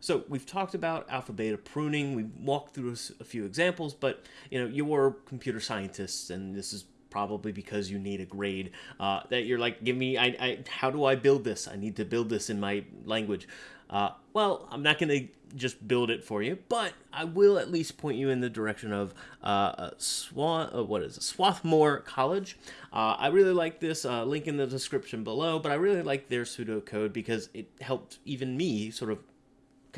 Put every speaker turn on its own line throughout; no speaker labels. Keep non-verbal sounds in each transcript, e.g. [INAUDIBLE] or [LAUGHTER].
So we've talked about alpha beta pruning. We've walked through a few examples, but you know you're computer scientists, and this is probably because you need a grade uh, that you're like, give me, I, I, how do I build this? I need to build this in my language. Uh, well, I'm not going to just build it for you, but I will at least point you in the direction of uh, Swan, uh, what is it, Swarthmore College. Uh, I really like this, uh, link in the description below, but I really like their pseudocode because it helped even me sort of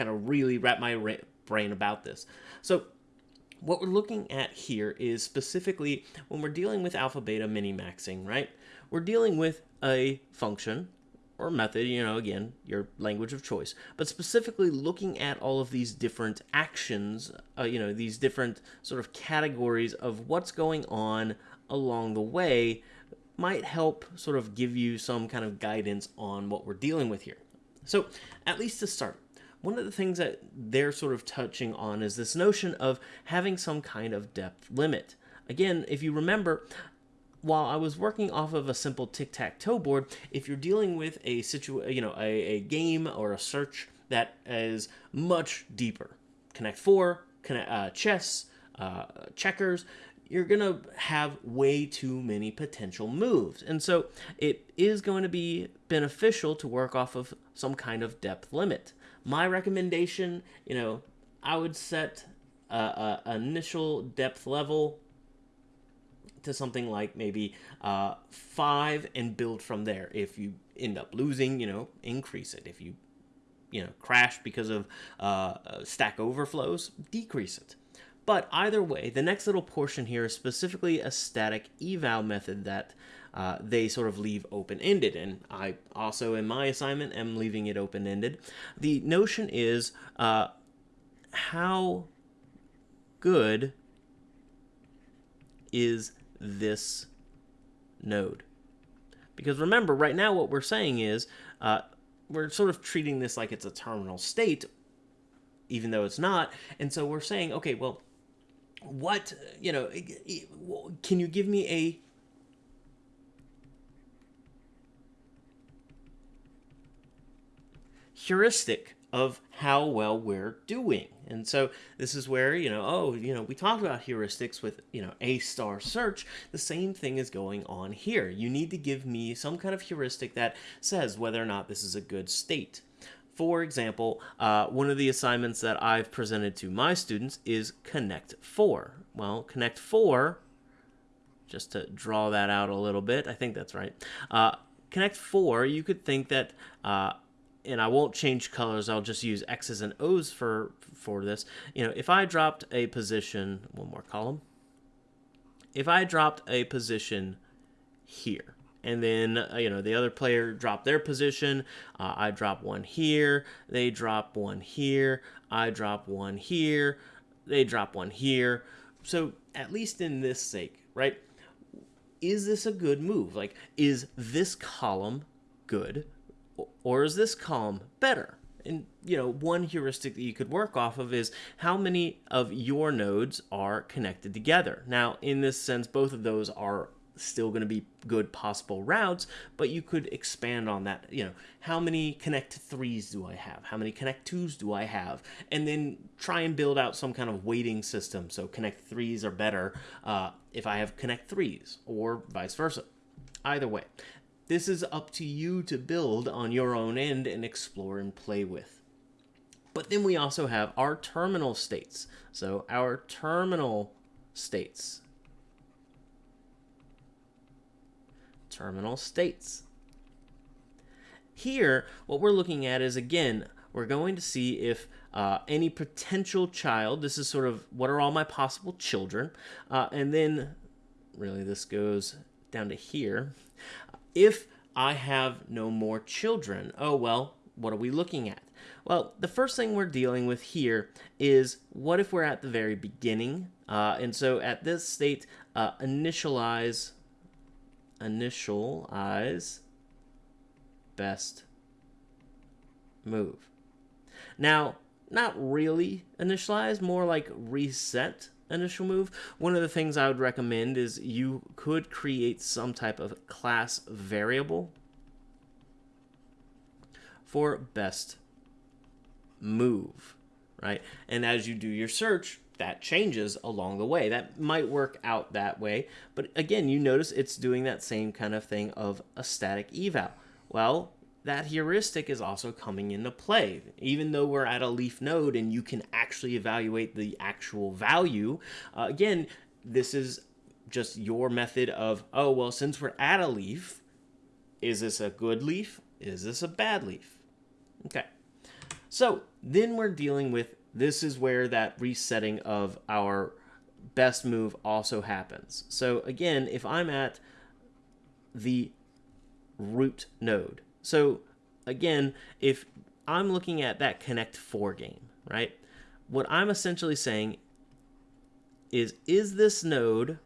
kind of really wrap my brain about this. So what we're looking at here is specifically when we're dealing with alpha beta minimaxing, right? We're dealing with a function or method, you know, again, your language of choice, but specifically looking at all of these different actions, uh, you know, these different sort of categories of what's going on along the way might help sort of give you some kind of guidance on what we're dealing with here. So, at least to start, one of the things that they're sort of touching on is this notion of having some kind of depth limit. Again, if you remember, while I was working off of a simple tic-tac-toe board, if you're dealing with a situ you know, a, a game or a search that is much deeper, Connect 4, connect, uh, chess, uh, checkers, you're going to have way too many potential moves. And so it is going to be beneficial to work off of some kind of depth limit. My recommendation, you know, I would set a, initial depth level to something like maybe uh, five and build from there. If you end up losing, you know, increase it. If you, you know, crash because of uh, stack overflows, decrease it. But either way, the next little portion here is specifically a static eval method that uh, they sort of leave open-ended. And I also, in my assignment, am leaving it open-ended. The notion is uh, how good is this node? Because remember, right now what we're saying is uh, we're sort of treating this like it's a terminal state, even though it's not. And so we're saying, okay, well, what, you know, can you give me a heuristic of how well we're doing. And so this is where, you know, oh, you know, we talked about heuristics with, you know, A star search. The same thing is going on here. You need to give me some kind of heuristic that says whether or not this is a good state. For example, uh, one of the assignments that I've presented to my students is Connect 4. Well, Connect 4, just to draw that out a little bit, I think that's right. Uh, Connect 4, you could think that uh, and I won't change colors, I'll just use X's and O's for, for this. You know, if I dropped a position, one more column, if I dropped a position here, and then, uh, you know, the other player dropped their position, uh, I drop one here, they drop one here, I drop one here, they drop one here. So at least in this sake, right, is this a good move? Like, is this column good? Or is this column better? And you know, one heuristic that you could work off of is how many of your nodes are connected together. Now, in this sense, both of those are still going to be good possible routes, but you could expand on that. You know, how many connect threes do I have? How many connect twos do I have? And then try and build out some kind of weighting system. So connect threes are better uh, if I have connect threes or vice versa. Either way, this is up to you to build on your own end and explore and play with. But then we also have our terminal states. So our terminal states. Terminal states. Here, what we're looking at is, again, we're going to see if uh, any potential child, this is sort of what are all my possible children, uh, and then really this goes down to here, if I have no more children, oh well, what are we looking at? Well, the first thing we're dealing with here is what if we're at the very beginning? Uh, and so at this state, uh, initialize, initialize best move. Now, not really initialize, more like reset initial move, one of the things I would recommend is you could create some type of class variable for best move, right? And as you do your search, that changes along the way. That might work out that way. But again, you notice it's doing that same kind of thing of a static eval. Well, that heuristic is also coming into play. Even though we're at a leaf node and you can actually evaluate the actual value, uh, again, this is just your method of, oh, well, since we're at a leaf, is this a good leaf? Is this a bad leaf? Okay. So then we're dealing with this is where that resetting of our best move also happens. So again, if I'm at the root node, so again, if I'm looking at that Connect 4 game, right? What I'm essentially saying is, is this node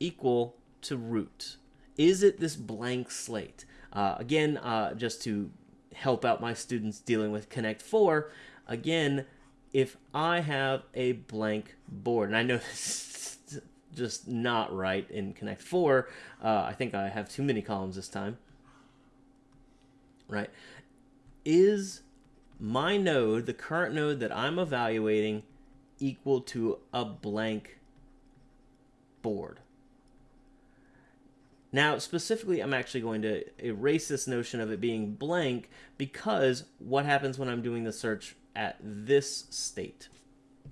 equal to root? Is it this blank slate? Uh, again, uh, just to help out my students dealing with Connect 4, again, if I have a blank board, and I know [LAUGHS] this is just not right in Connect 4, uh, I think I have too many columns this time, right? Is my node, the current node that I'm evaluating, equal to a blank board? Now, specifically, I'm actually going to erase this notion of it being blank because what happens when I'm doing the search at this state?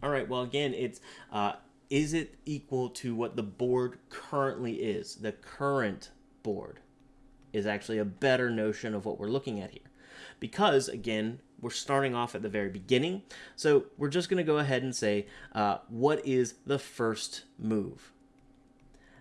All right, well, again, it's uh, is it equal to what the board currently is? The current board is actually a better notion of what we're looking at here. Because, again, we're starting off at the very beginning. So we're just going to go ahead and say, uh, what is the first move?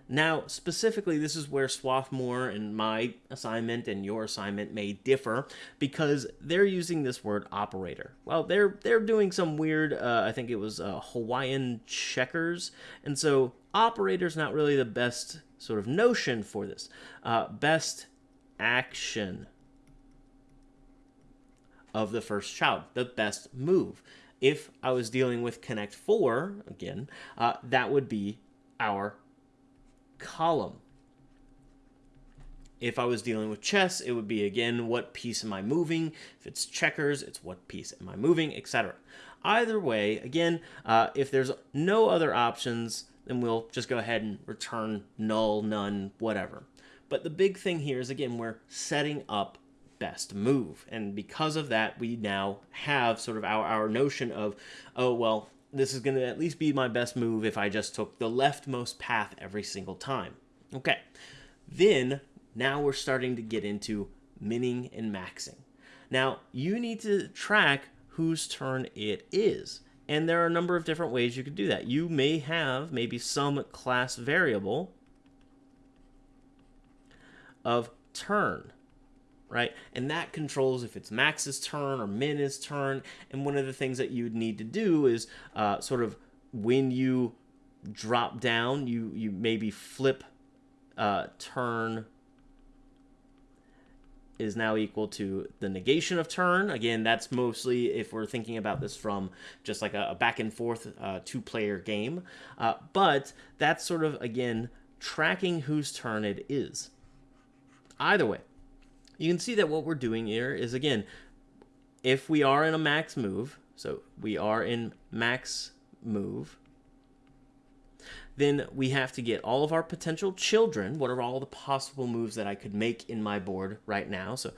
Now, specifically, this is where Swarthmore and my assignment and your assignment may differ because they're using this word operator. Well, they're they're doing some weird, uh, I think it was uh, Hawaiian checkers, and so operator is not really the best sort of notion for this. Uh, best action of the first child, the best move. If I was dealing with Connect 4, again, uh, that would be our column. If I was dealing with chess, it would be, again, what piece am I moving? If it's checkers, it's what piece am I moving, etc. Either way, again, uh, if there's no other options, then we'll just go ahead and return null, none, whatever. But the big thing here is, again, we're setting up best move. And because of that, we now have sort of our, our notion of, oh, well, this is going to at least be my best move if I just took the leftmost path every single time. Okay, then now we're starting to get into minning and maxing. Now, you need to track whose turn it is. And there are a number of different ways you could do that. You may have maybe some class variable of turn right? And that controls if it's Max's turn or Min's turn. And one of the things that you'd need to do is uh, sort of when you drop down, you, you maybe flip uh, turn is now equal to the negation of turn. Again, that's mostly if we're thinking about this from just like a, a back and forth uh, two player game. Uh, but that's sort of, again, tracking whose turn it is. Either way, you can see that what we're doing here is, again, if we are in a max move, so we are in max move, then we have to get all of our potential children. What are all the possible moves that I could make in my board right now? So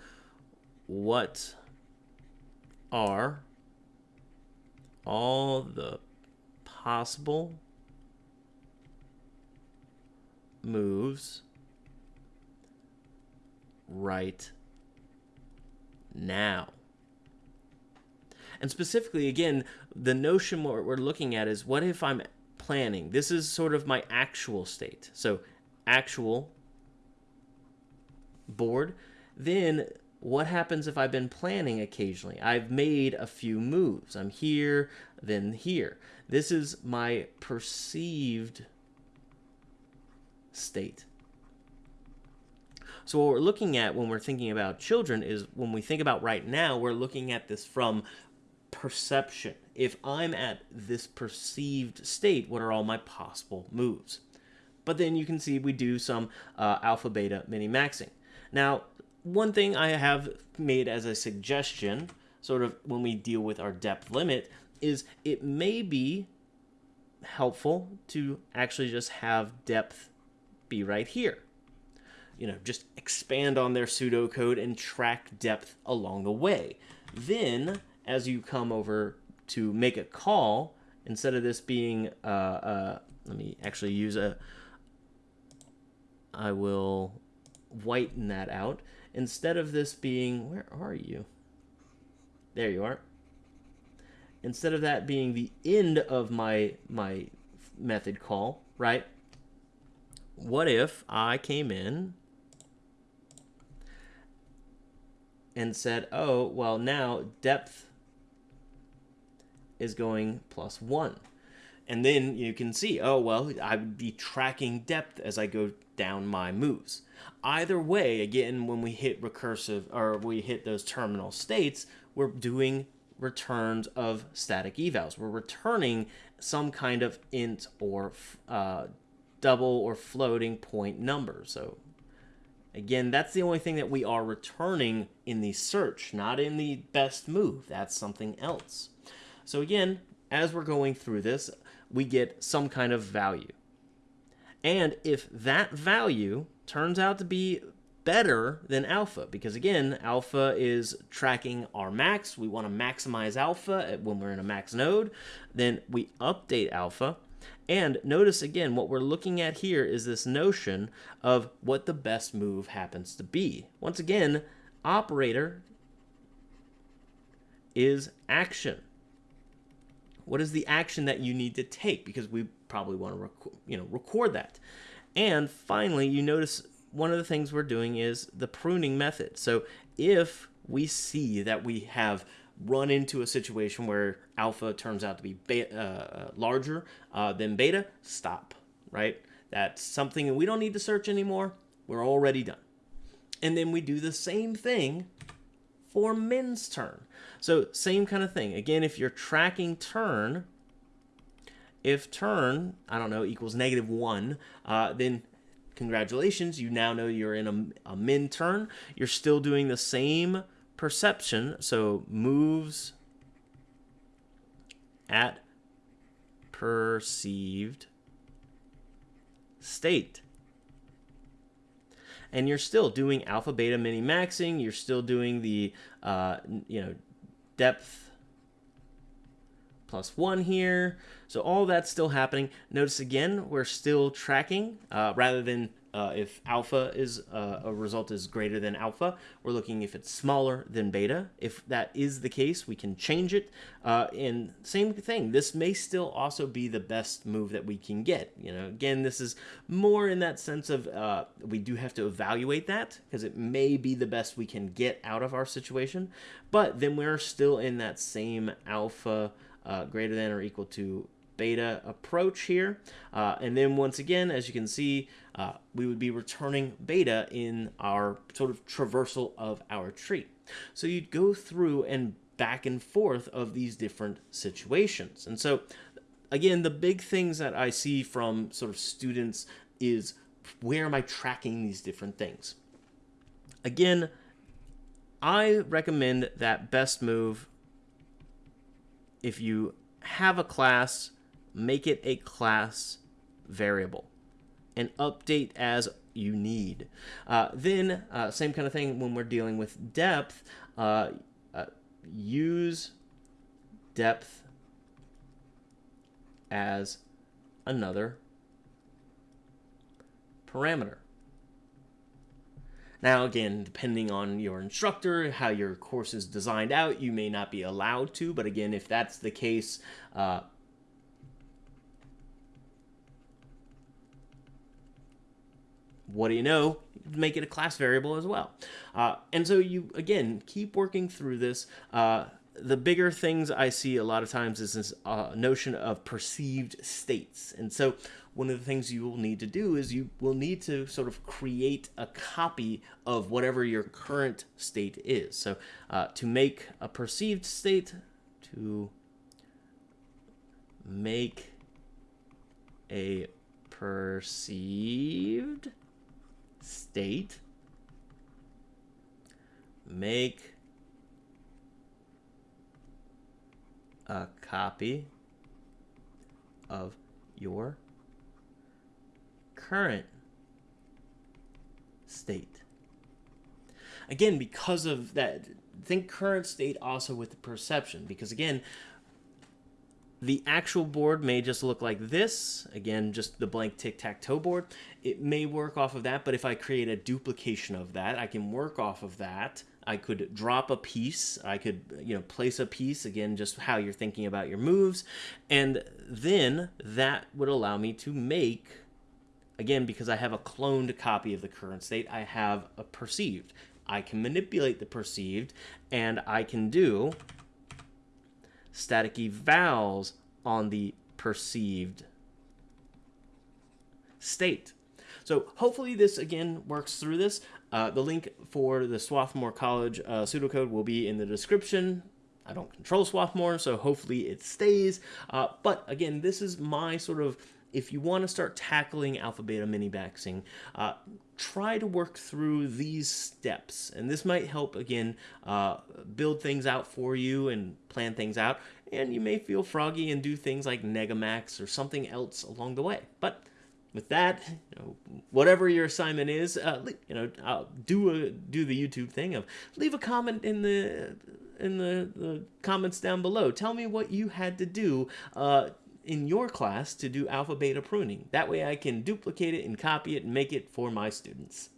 what are all the possible moves right now. And specifically, again, the notion what we're looking at is what if I'm planning? This is sort of my actual state. So, actual board. Then, what happens if I've been planning occasionally? I've made a few moves. I'm here, then here. This is my perceived state. So what we're looking at when we're thinking about children is when we think about right now, we're looking at this from perception. If I'm at this perceived state, what are all my possible moves? But then you can see we do some uh, alpha beta mini maxing. Now, one thing I have made as a suggestion sort of when we deal with our depth limit is it may be helpful to actually just have depth be right here. You know, just expand on their pseudocode and track depth along the way. Then, as you come over to make a call, instead of this being, uh, uh, let me actually use a, I will whiten that out. Instead of this being, where are you? There you are. Instead of that being the end of my my method call, right? What if I came in and said, oh, well, now depth is going plus one. And then you can see, oh, well, I would be tracking depth as I go down my moves. Either way, again, when we hit recursive or we hit those terminal states, we're doing returns of static evals. We're returning some kind of int or uh, double or floating point number. So again, that's the only thing that we are returning in the search, not in the best move. That's something else. So again, as we're going through this, we get some kind of value. And if that value turns out to be better than alpha, because again, alpha is tracking our max, we want to maximize alpha when we're in a max node, then we update alpha. And notice again, what we're looking at here is this notion of what the best move happens to be. Once again, operator is action what is the action that you need to take? Because we probably want to, you know, record that. And finally, you notice one of the things we're doing is the pruning method. So if we see that we have run into a situation where alpha turns out to be beta, uh, larger uh, than beta, stop, right? That's something we don't need to search anymore. We're already done. And then we do the same thing for min's turn. So same kind of thing. Again, if you're tracking turn, if turn, I don't know, equals negative one, uh, then congratulations, you now know you're in a, a min turn. You're still doing the same perception. So moves at perceived state. And you're still doing alpha beta mini maxing. You're still doing the uh, you know depth plus one here. So all that's still happening. Notice again we're still tracking uh, rather than uh, if alpha is uh, a result is greater than alpha, we're looking if it's smaller than beta. If that is the case, we can change it. Uh, and same thing, this may still also be the best move that we can get. You know, again, this is more in that sense of uh, we do have to evaluate that because it may be the best we can get out of our situation. But then we're still in that same alpha uh, greater than or equal to beta approach here. Uh, and then once again, as you can see, uh, we would be returning beta in our sort of traversal of our tree. So you'd go through and back and forth of these different situations. And so again, the big things that I see from sort of students is where am I tracking these different things? Again, I recommend that best move if you have a class make it a class variable and update as you need. Uh, then, uh, same kind of thing when we're dealing with depth, uh, uh use depth as another parameter. Now, again, depending on your instructor, how your course is designed out, you may not be allowed to, but again, if that's the case, what do you know? Make it a class variable as well. Uh, and so you, again, keep working through this. Uh, the bigger things I see a lot of times is this uh, notion of perceived states. And so one of the things you will need to do is you will need to sort of create a copy of whatever your current state is. So uh, to make a perceived state, to make a perceived state make a copy of your current state. Again, because of that, think current state also with the perception, because again, the actual board may just look like this. Again, just the blank tic-tac-toe board. It may work off of that, but if I create a duplication of that, I can work off of that. I could drop a piece. I could, you know, place a piece. Again, just how you're thinking about your moves. And then that would allow me to make, again, because I have a cloned copy of the current state, I have a perceived. I can manipulate the perceived, and I can do static evals on the perceived state. So hopefully this again works through this. Uh, the link for the Swarthmore College uh, pseudocode will be in the description. I don't control Swarthmore, so hopefully it stays. Uh, but again, this is my sort of if you want to start tackling alpha beta mini maxing, uh, try to work through these steps. And this might help, again, uh, build things out for you and plan things out. And you may feel froggy and do things like Negamax or something else along the way. But with that, you know, whatever your assignment is, uh, you know, uh, do a do the YouTube thing of leave a comment in the in the, the comments down below. Tell me what you had to do uh, in your class to do alpha beta pruning. That way I can duplicate it and copy it and make it for my students.